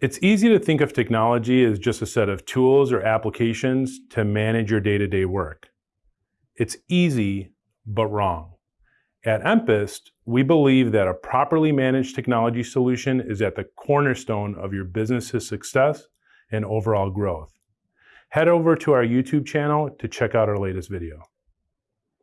It's easy to think of technology as just a set of tools or applications to manage your day-to-day work. It's easy, but wrong. At Empist, we believe that a properly managed technology solution is at the cornerstone of your business's success and overall growth. Head over to our YouTube channel to check out our latest video.